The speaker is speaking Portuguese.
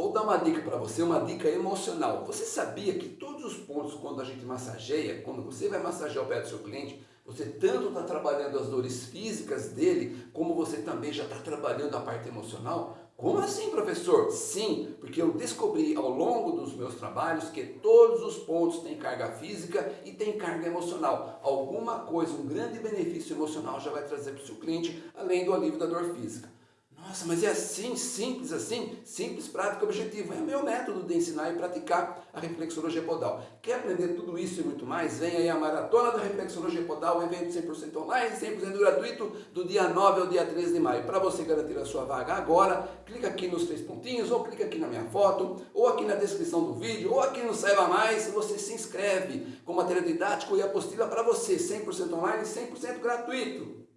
Vou dar uma dica para você, uma dica emocional. Você sabia que todos os pontos quando a gente massageia, quando você vai massagear o pé do seu cliente, você tanto está trabalhando as dores físicas dele, como você também já está trabalhando a parte emocional? Como assim, professor? Sim, porque eu descobri ao longo dos meus trabalhos que todos os pontos têm carga física e têm carga emocional. Alguma coisa, um grande benefício emocional já vai trazer para o seu cliente, além do alívio da dor física. Nossa, mas é assim, simples assim? Simples, prático, objetivo. É o meu método de ensinar e praticar a reflexologia podal. Quer aprender tudo isso e muito mais? Vem aí a Maratona da Reflexologia Podal, evento 100% online, 100% gratuito, do dia 9 ao dia 13 de maio. Para você garantir a sua vaga agora, clica aqui nos três pontinhos, ou clica aqui na minha foto, ou aqui na descrição do vídeo, ou aqui no Saiba Mais, você se inscreve com material didático e apostila para você, 100% online, 100% gratuito.